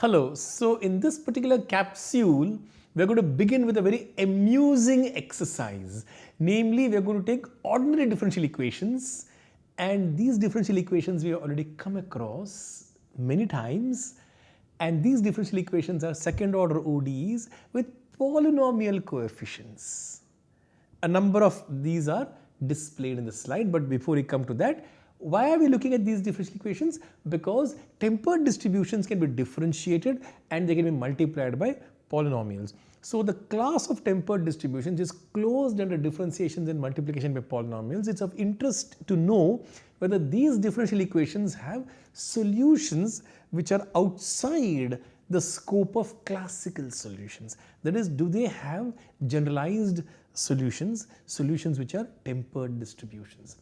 Hello, so in this particular capsule, we're going to begin with a very amusing exercise. Namely, we're going to take ordinary differential equations and these differential equations we have already come across many times and these differential equations are second order ODEs with polynomial coefficients. A number of these are displayed in the slide but before we come to that why are we looking at these differential equations? Because tempered distributions can be differentiated and they can be multiplied by polynomials. So the class of tempered distributions is closed under differentiations and multiplication by polynomials. It's of interest to know whether these differential equations have solutions which are outside the scope of classical solutions. That is, do they have generalized solutions, solutions which are tempered distributions.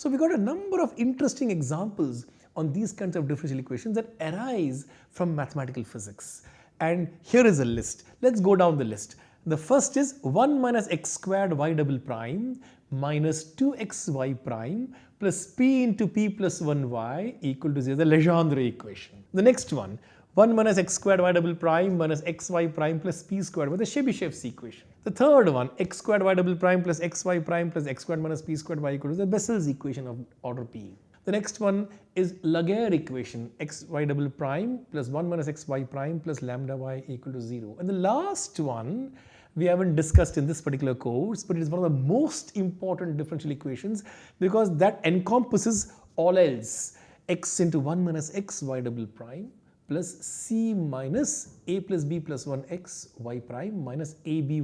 So we got a number of interesting examples on these kinds of differential equations that arise from mathematical physics. And here is a list. Let's go down the list. The first is 1 minus x squared y double prime minus 2xy prime plus p into p plus 1y equal to 0, the Legendre equation. The next one, 1 minus x squared y double prime minus xy prime plus p squared with the Chebyshev's equation. The third one, x squared y double prime plus xy prime plus x squared minus p squared y equal to the Bessel's equation of order p. The next one is Laguerre equation, xy double prime plus 1 minus xy prime plus lambda y equal to 0. And the last one we haven't discussed in this particular course, but it is one of the most important differential equations because that encompasses all else x into 1 minus xy double prime plus c minus a plus b plus 1 x y prime minus aby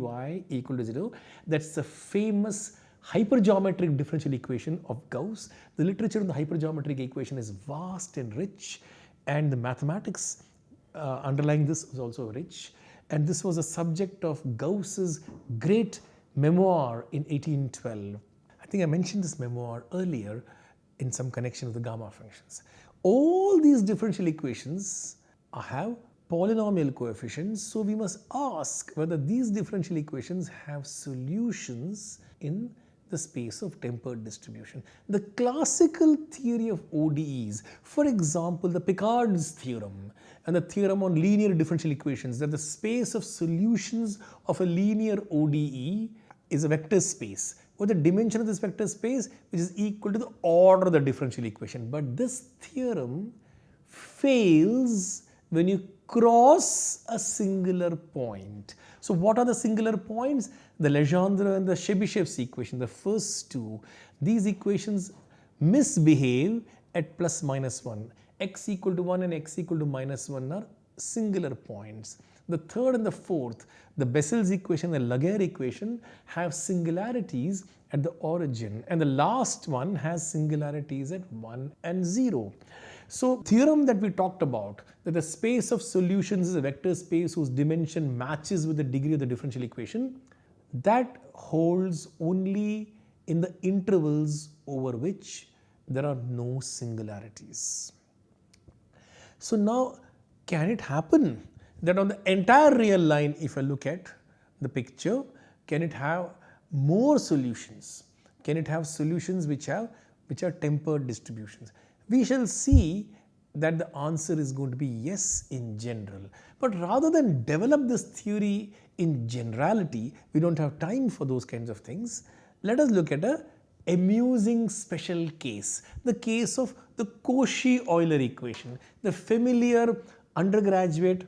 equal to 0. That's the famous hypergeometric differential equation of Gauss. The literature on the hypergeometric equation is vast and rich and the mathematics uh, underlying this is also rich and this was a subject of Gauss's great memoir in 1812. I think I mentioned this memoir earlier in some connection with the gamma functions. All these differential equations have polynomial coefficients. So we must ask whether these differential equations have solutions in the space of tempered distribution. The classical theory of ODEs, for example, the Picard's theorem and the theorem on linear differential equations that the space of solutions of a linear ODE is a vector space with the dimension of this vector space which is equal to the order of the differential equation. But this theorem fails when you cross a singular point. So what are the singular points? The Legendre and the Chebyshev's equation, the first two. These equations misbehave at plus minus 1. x equal to 1 and x equal to minus 1 are singular points. The third and the fourth, the Bessel's equation and the Laguerre equation have singularities at the origin and the last one has singularities at 1 and 0. So theorem that we talked about that the space of solutions is a vector space whose dimension matches with the degree of the differential equation that holds only in the intervals over which there are no singularities. So now can it happen that on the entire real line if I look at the picture can it have more solutions? Can it have solutions which have which are tempered distributions? we shall see that the answer is going to be yes in general. But rather than develop this theory in generality, we don't have time for those kinds of things. Let us look at a amusing special case, the case of the Cauchy-Euler equation, the familiar undergraduate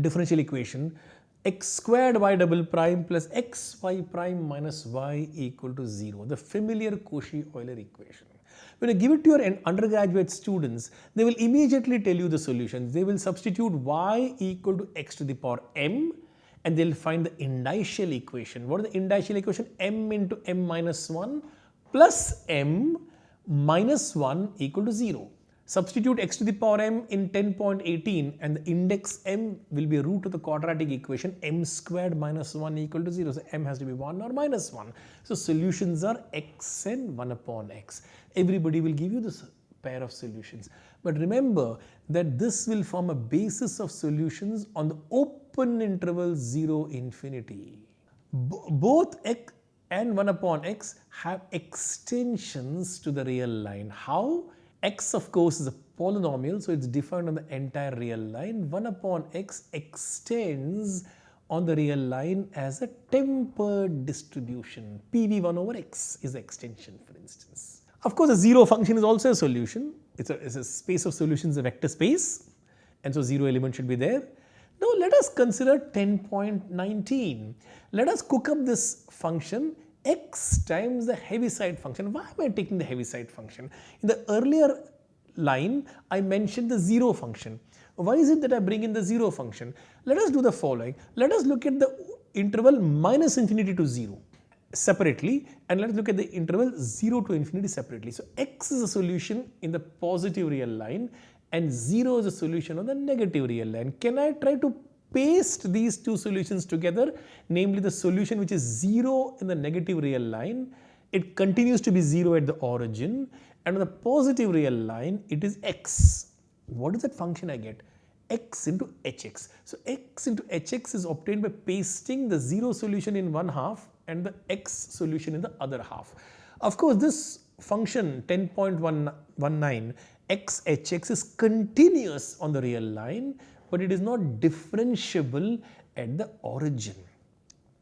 differential equation x squared y double prime plus xy prime minus y equal to 0, the familiar Cauchy-Euler equation. When you give it to your undergraduate students, they will immediately tell you the solutions. They will substitute y equal to x to the power m and they'll find the indicial equation. What is the indicial equation? m into m minus 1 plus m minus 1 equal to 0. Substitute x to the power m in 10.18 and the index m will be a root of the quadratic equation m squared minus 1 equal to 0. So m has to be 1 or minus 1. So solutions are x and 1 upon x. Everybody will give you this pair of solutions. But remember that this will form a basis of solutions on the open interval 0 infinity. B both x and 1 upon x have extensions to the real line. How? X of course is a polynomial, so it's defined on the entire real line. 1 upon x extends on the real line as a tempered distribution. PV1 over x is the extension for instance. Of course, a zero function is also a solution. It's a, it's a space of solutions, a vector space and so 0 element should be there. Now let us consider 10.19. Let us cook up this function x times the Heaviside function. Why am I taking the Heaviside function? In the earlier line, I mentioned the 0 function. Why is it that I bring in the 0 function? Let us do the following. Let us look at the interval minus infinity to 0 separately and let's look at the interval 0 to infinity separately. So x is a solution in the positive real line and 0 is a solution on the negative real line. Can I try to paste these two solutions together, namely the solution which is 0 in the negative real line, it continues to be 0 at the origin and on the positive real line it is x. What is that function I get? x into hx. So x into hx is obtained by pasting the 0 solution in one half and the x solution in the other half. Of course, this function 10.19 xhx is continuous on the real line but it is not differentiable at the origin.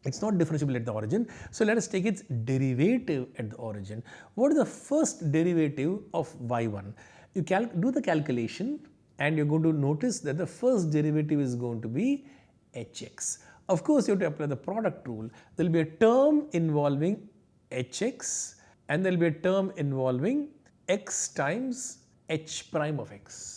It's not differentiable at the origin. So let us take its derivative at the origin. What is the first derivative of y1? You do the calculation and you're going to notice that the first derivative is going to be hx. Of course, you have to apply the product rule. There will be a term involving hx and there will be a term involving x times h prime of x.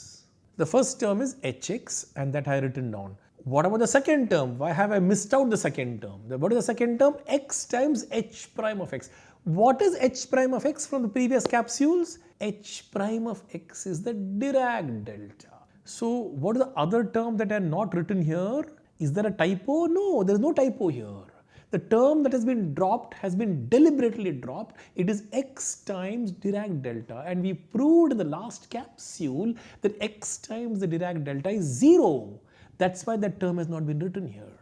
The first term is hx and that I have written down. What about the second term? Why have I missed out the second term? What is the second term? x times h prime of x. What is h prime of x from the previous capsules? h prime of x is the Dirac delta. So what is the other term that I have not written here? Is there a typo? No, there is no typo here. The term that has been dropped has been deliberately dropped. It is x times Dirac delta and we proved in the last capsule that x times the Dirac delta is 0. That's why that term has not been written here.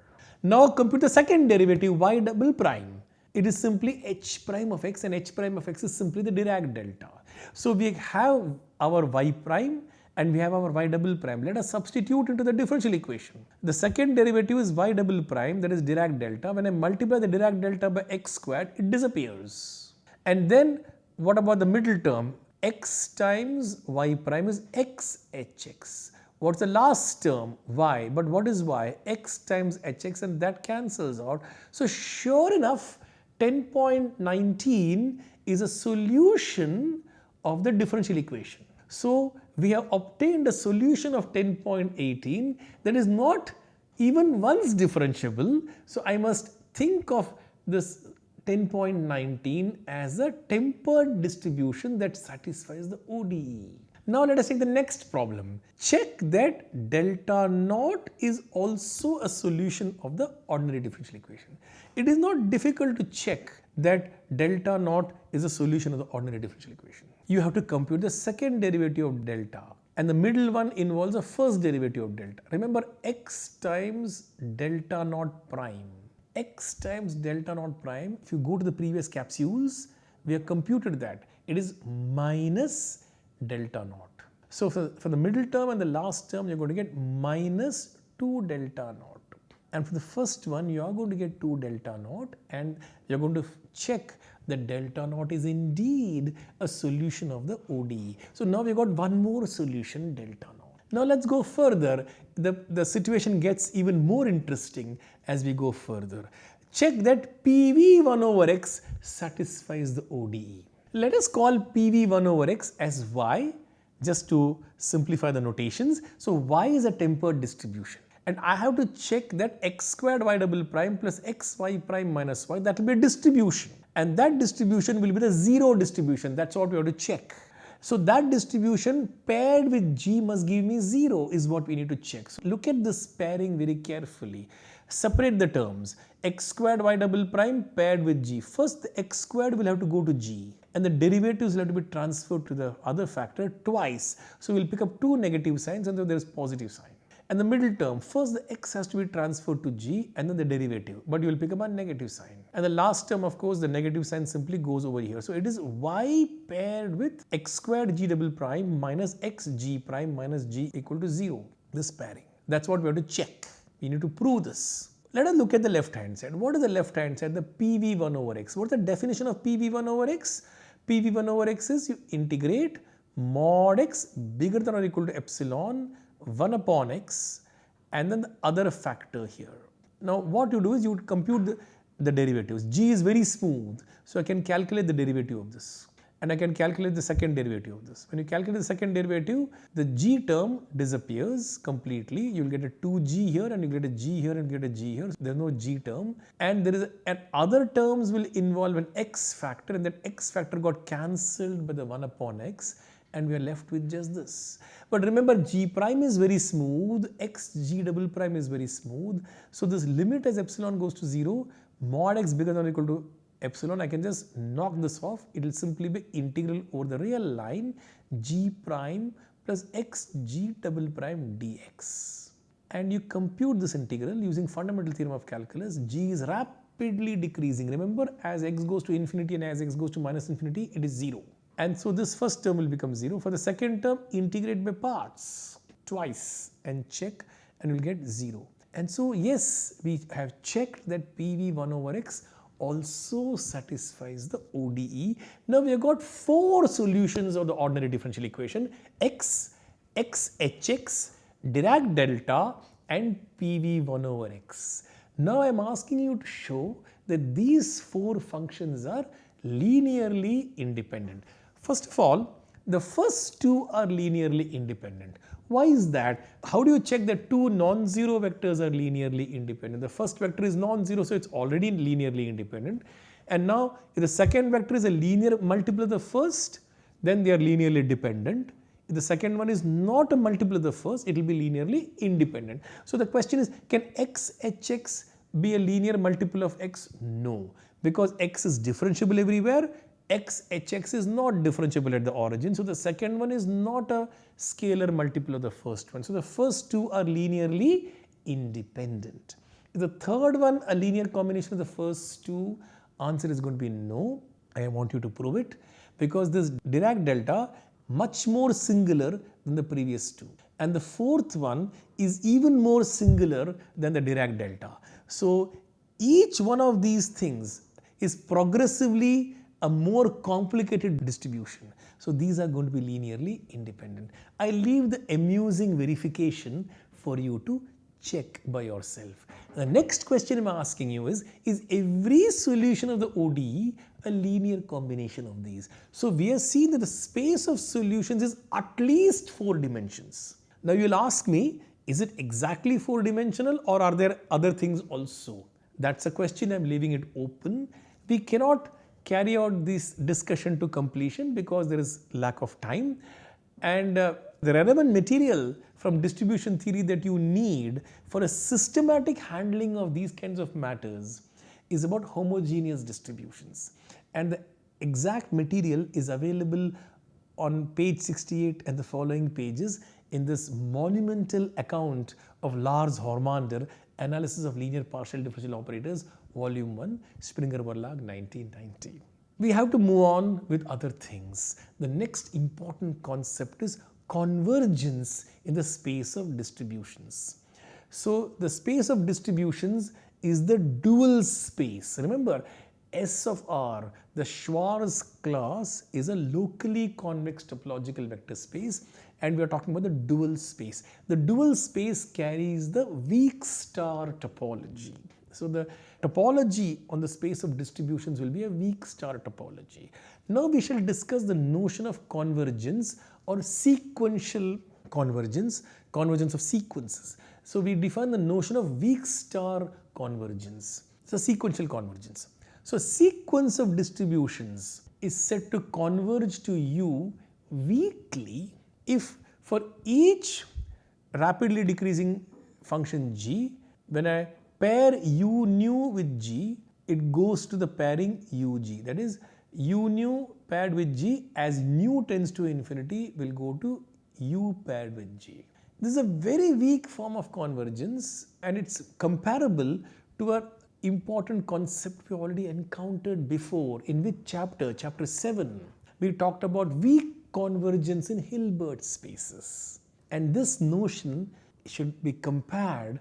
Now compute the second derivative y double prime. It is simply h prime of x and h prime of x is simply the Dirac delta. So we have our y prime and we have our y double prime. Let us substitute into the differential equation. The second derivative is y double prime that is Dirac delta. When I multiply the Dirac delta by x squared, it disappears. And then what about the middle term? x times y prime is x hx. What's the last term? y. But what is y? x times hx and that cancels out. So sure enough, 10.19 is a solution of the differential equation. So we have obtained a solution of 10.18 that is not even once differentiable. So I must think of this 10.19 as a tempered distribution that satisfies the ODE. Now let us take the next problem. Check that delta naught is also a solution of the ordinary differential equation. It is not difficult to check that delta naught is a solution of the ordinary differential equation you have to compute the second derivative of delta and the middle one involves the first derivative of delta. Remember x times delta naught prime. x times delta naught prime, if you go to the previous capsules, we have computed that. It is minus delta naught. So for, for the middle term and the last term, you're going to get minus 2 delta naught. And for the first one, you are going to get 2 delta naught and you're going to check the delta naught is indeed a solution of the ODE. So now we've got one more solution delta naught. Now let's go further. The, the situation gets even more interesting as we go further. Check that PV1 over x satisfies the ODE. Let us call PV1 over x as y just to simplify the notations. So y is a tempered distribution and I have to check that x squared y double prime plus x y prime minus y that will be a distribution and that distribution will be the zero distribution. That's what we have to check. So that distribution paired with G must give me 0 is what we need to check. So look at this pairing very carefully. Separate the terms x squared y double prime paired with G. First the x squared will have to go to G and the derivatives will have to be transferred to the other factor twice. So we'll pick up two negative signs and then there is positive sign. And the middle term, first the x has to be transferred to g and then the derivative, but you will pick up a negative sign. And the last term, of course, the negative sign simply goes over here. So it is y paired with x squared g double prime minus x g prime minus g equal to 0, this pairing. That's what we have to check. We need to prove this. Let us look at the left hand side. What is the left hand side? The PV1 over x. What's the definition of PV1 over x? PV1 over x is you integrate mod x bigger than or equal to epsilon 1 upon x and then the other factor here. Now what you do is you would compute the, the derivatives. g is very smooth so I can calculate the derivative of this and I can calculate the second derivative of this. When you calculate the second derivative, the g term disappears completely. You will get a 2g here and you get a g here and get a g here. There is no g term and there is and other terms will involve an x factor and that x factor got cancelled by the 1 upon x and we are left with just this. But remember g prime is very smooth, x g double prime is very smooth. So this limit as epsilon goes to 0, mod x bigger than or equal to epsilon, I can just knock this off. It will simply be integral over the real line g prime plus x g double prime dx. And you compute this integral using fundamental theorem of calculus. g is rapidly decreasing. Remember as x goes to infinity and as x goes to minus infinity, it is 0. And so this first term will become 0. For the second term, integrate by parts twice and check and we'll get 0. And so yes, we have checked that PV1 over x also satisfies the ODE. Now we have got four solutions of the ordinary differential equation x, x hx, Dirac delta and PV1 over x. Now I am asking you to show that these four functions are linearly independent. First of all, the first two are linearly independent. Why is that? How do you check that two non-zero vectors are linearly independent? The first vector is non-zero, so it's already linearly independent. And now, if the second vector is a linear multiple of the first, then they are linearly dependent. If the second one is not a multiple of the first, it will be linearly independent. So the question is, can x hx be a linear multiple of x? No, because x is differentiable everywhere x is not differentiable at the origin. So the second one is not a scalar multiple of the first one. So the first two are linearly independent. Is the third one a linear combination of the first two? Answer is going to be no. I want you to prove it because this Dirac delta much more singular than the previous two. And the fourth one is even more singular than the Dirac delta. So each one of these things is progressively a more complicated distribution. So these are going to be linearly independent. I leave the amusing verification for you to check by yourself. The next question I'm asking you is, is every solution of the ODE a linear combination of these? So we have seen that the space of solutions is at least four dimensions. Now you'll ask me, is it exactly four dimensional or are there other things also? That's a question I'm leaving it open. We cannot carry out this discussion to completion because there is lack of time. And uh, the relevant material from distribution theory that you need for a systematic handling of these kinds of matters is about homogeneous distributions. And the exact material is available on page 68 and the following pages in this monumental account of Lars Hormander analysis of linear partial differential operators Volume 1, Springer Verlag 1990. We have to move on with other things. The next important concept is convergence in the space of distributions. So the space of distributions is the dual space. Remember, S of R, the Schwartz class is a locally convex topological vector space and we are talking about the dual space. The dual space carries the weak star topology. So the topology on the space of distributions will be a weak star topology. Now we shall discuss the notion of convergence or sequential convergence, convergence of sequences. So we define the notion of weak star convergence. So sequential convergence. So sequence of distributions is said to converge to U weakly if for each rapidly decreasing function g, when I pair u nu with g, it goes to the pairing ug. That is, u nu paired with g as nu tends to infinity will go to u paired with g. This is a very weak form of convergence and it's comparable to a important concept we already encountered before. In which chapter? Chapter 7. We talked about weak convergence in Hilbert spaces. And this notion should be compared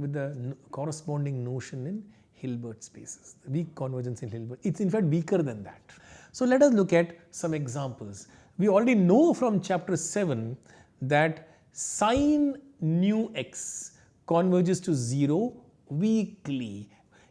with the corresponding notion in Hilbert spaces. The weak convergence in Hilbert. It's in fact weaker than that. So let us look at some examples. We already know from chapter 7 that sine nu x converges to 0 weakly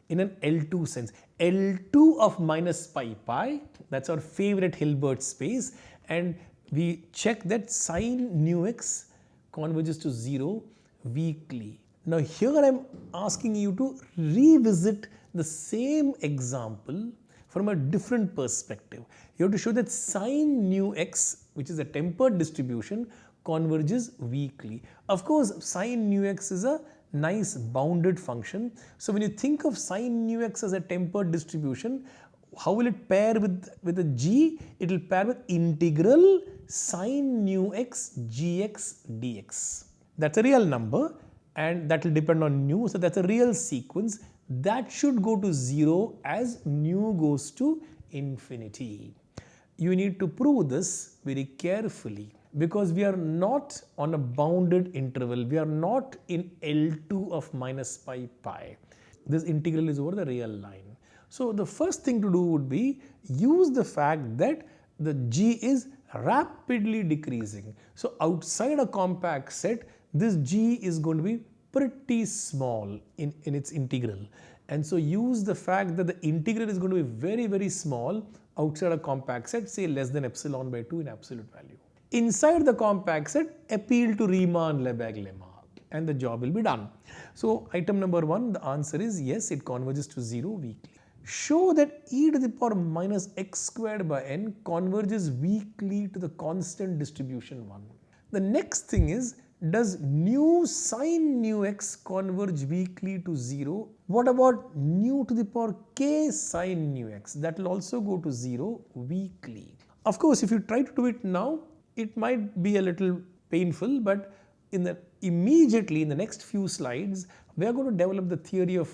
in an L2 sense. L2 of minus pi pi, that's our favorite Hilbert space and we check that sine nu x converges to 0 weakly. Now here I am asking you to revisit the same example from a different perspective. You have to show that sine nu x which is a tempered distribution converges weakly. Of course sine nu x is a nice bounded function. So when you think of sine nu x as a tempered distribution, how will it pair with, with a g? It will pair with integral sine nu x gx dx. That's a real number and that will depend on nu. So that's a real sequence that should go to 0 as nu goes to infinity. You need to prove this very carefully because we are not on a bounded interval. We are not in L2 of minus pi pi. This integral is over the real line. So the first thing to do would be use the fact that the g is rapidly decreasing. So outside a compact set, this g is going to be pretty small in, in its integral. And so use the fact that the integral is going to be very, very small outside a compact set, say less than epsilon by 2 in absolute value. Inside the compact set, appeal to Riemann-Lebesgue lemma and the job will be done. So item number one, the answer is yes, it converges to 0 weakly. Show that e to the power minus x squared by n converges weakly to the constant distribution 1. The next thing is, does nu sine nu x converge weakly to 0? What about nu to the power k sine nu x? That will also go to 0 weakly. Of course, if you try to do it now, it might be a little painful, but in the immediately in the next few slides, we are going to develop the theory of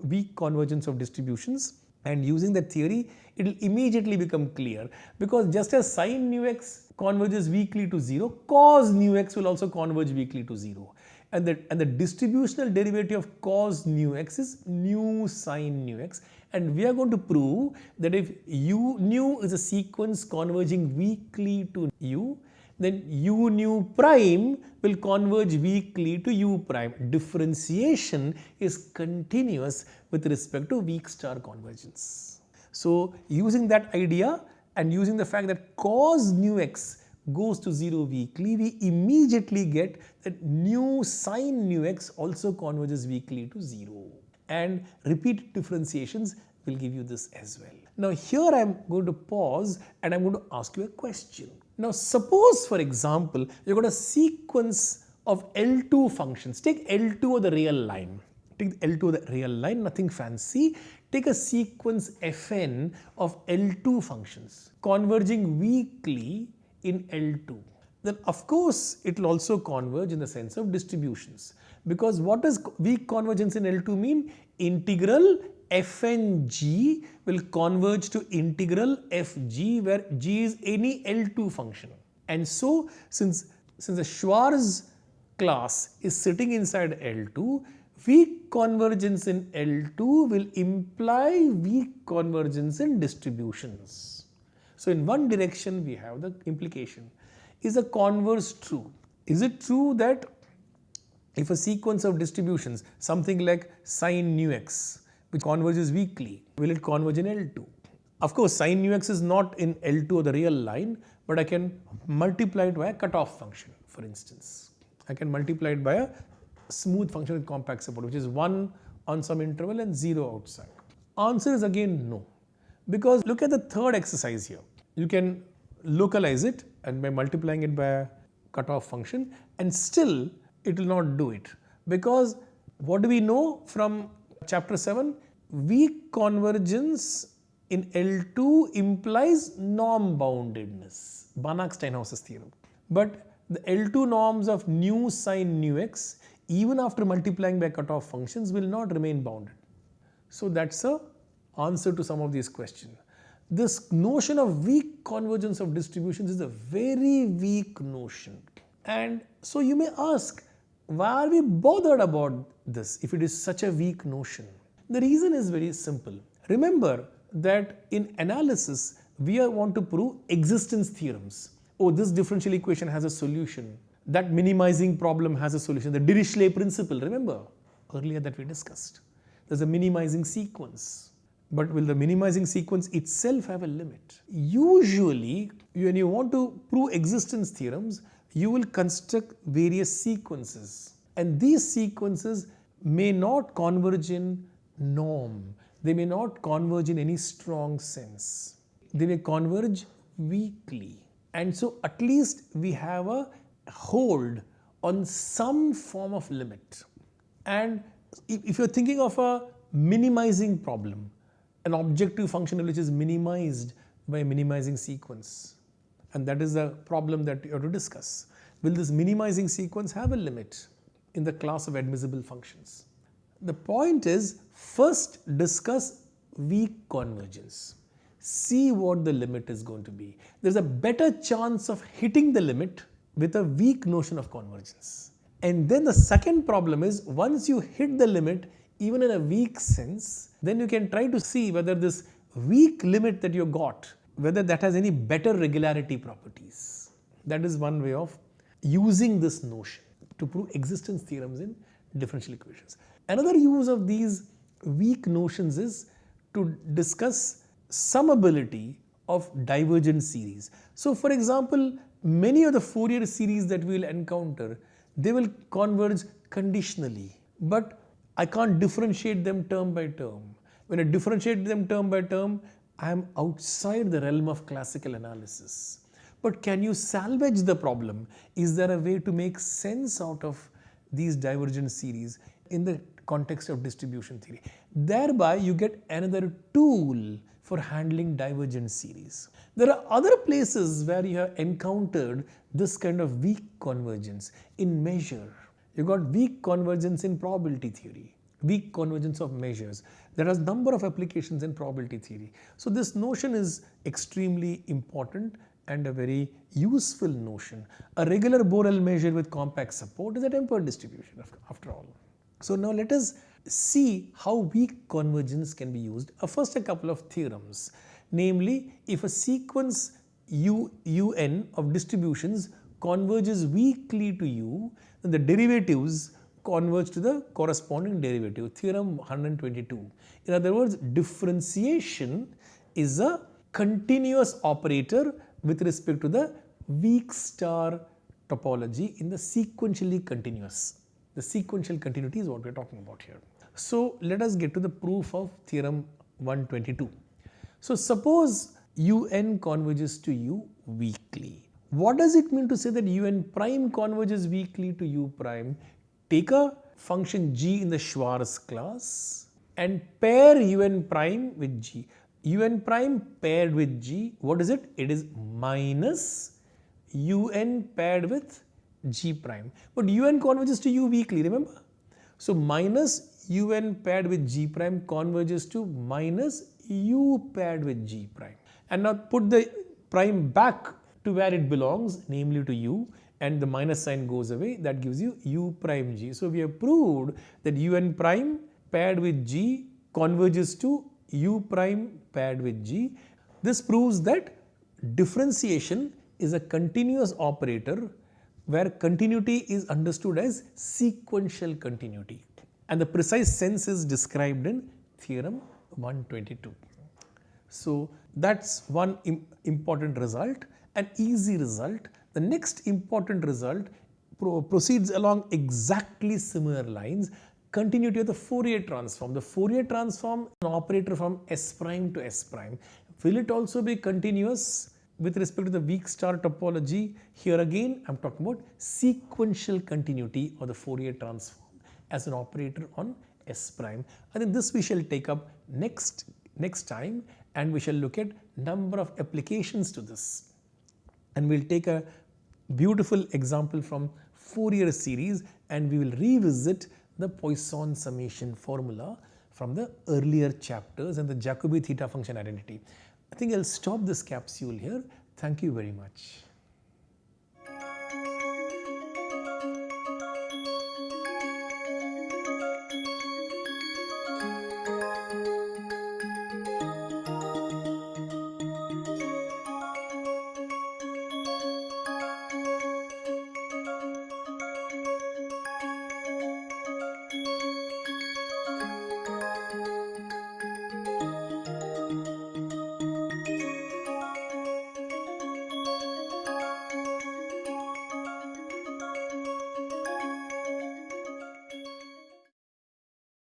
weak convergence of distributions and using that theory, it will immediately become clear because just as sine nu x converges weakly to 0, cos nu x will also converge weakly to 0. And the, and the distributional derivative of cos nu x is nu sine nu x and we are going to prove that if u nu is a sequence converging weakly to u, then u nu prime will converge weakly to u prime. Differentiation is continuous with respect to weak star convergence. So using that idea and using the fact that cos nu x goes to 0 weakly, we immediately get that nu sine nu x also converges weakly to 0 and repeated differentiations will give you this as well. Now here I am going to pause and I am going to ask you a question. Now suppose for example you have got a sequence of L2 functions. Take L2 of the real line. Take L2 of the real line, nothing fancy. Take a sequence Fn of L2 functions converging weakly in L2 then of course it will also converge in the sense of distributions because what does weak convergence in L2 mean? Integral fng will converge to integral fg where g is any L2 function. And so since, since the Schwartz class is sitting inside L2, weak convergence in L2 will imply weak convergence in distributions. So in one direction we have the implication. Is the converse true? Is it true that if a sequence of distributions, something like sine nu x, which converges weakly, will it converge in L2? Of course, sine nu x is not in L2 or the real line, but I can multiply it by a cutoff function, for instance. I can multiply it by a smooth function with compact support, which is 1 on some interval and 0 outside. Answer is again no. Because look at the third exercise here. You can localize it and by multiplying it by a cutoff function and still it will not do it. Because what do we know from chapter 7 weak convergence in L2 implies norm boundedness Banach Steinhaus's theorem but the L2 norms of nu sine nu x even after multiplying by cutoff functions will not remain bounded. So that's a answer to some of these questions. This notion of weak convergence of distributions is a very weak notion. And so you may ask, why are we bothered about this if it is such a weak notion? The reason is very simple. Remember that in analysis, we want to prove existence theorems. Oh, this differential equation has a solution. That minimizing problem has a solution. The Dirichlet principle, remember earlier that we discussed. There's a minimizing sequence. But will the minimizing sequence itself have a limit? Usually, when you want to prove existence theorems, you will construct various sequences. And these sequences may not converge in norm. They may not converge in any strong sense. They may converge weakly. And so at least we have a hold on some form of limit. And if you're thinking of a minimizing problem, an objective function which is minimized by minimizing sequence. And that is the problem that you have to discuss. Will this minimizing sequence have a limit in the class of admissible functions? The point is first discuss weak convergence. See what the limit is going to be. There's a better chance of hitting the limit with a weak notion of convergence. And then the second problem is once you hit the limit, even in a weak sense, then you can try to see whether this weak limit that you got, whether that has any better regularity properties. That is one way of using this notion to prove existence theorems in differential equations. Another use of these weak notions is to discuss summability of divergent series. So for example, many of the Fourier series that we will encounter, they will converge conditionally. But I can't differentiate them term by term. When I differentiate them term by term, I am outside the realm of classical analysis. But can you salvage the problem? Is there a way to make sense out of these divergent series in the context of distribution theory? Thereby, you get another tool for handling divergent series. There are other places where you have encountered this kind of weak convergence in measure you got weak convergence in probability theory, weak convergence of measures. There are a number of applications in probability theory. So this notion is extremely important and a very useful notion. A regular Borel measure with compact support is a tempered distribution after all. So now let us see how weak convergence can be used. Uh, first a couple of theorems, namely if a sequence u, un of distributions converges weakly to u, then the derivatives converge to the corresponding derivative, theorem 122. In other words, differentiation is a continuous operator with respect to the weak star topology in the sequentially continuous. The sequential continuity is what we are talking about here. So let us get to the proof of theorem 122. So suppose un converges to u weakly. What does it mean to say that un prime converges weakly to u prime? Take a function g in the Schwartz class and pair un prime with g. un prime paired with g, what is it? It is minus un paired with g prime. But un converges to u weakly, remember? So minus un paired with g prime converges to minus u paired with g prime. And now put the prime back to where it belongs, namely to u, and the minus sign goes away, that gives you u prime g. So we have proved that un prime paired with g converges to u prime paired with g. This proves that differentiation is a continuous operator where continuity is understood as sequential continuity and the precise sense is described in theorem 122. So that's one Im important result an easy result. The next important result pro proceeds along exactly similar lines continuity of the Fourier transform. The Fourier transform an operator from S prime to S prime. Will it also be continuous with respect to the weak star topology? Here again I am talking about sequential continuity of the Fourier transform as an operator on S prime. I think this we shall take up next, next time and we shall look at number of applications to this and we'll take a beautiful example from Fourier series and we will revisit the Poisson summation formula from the earlier chapters and the Jacobi theta function identity. I think I'll stop this capsule here. Thank you very much.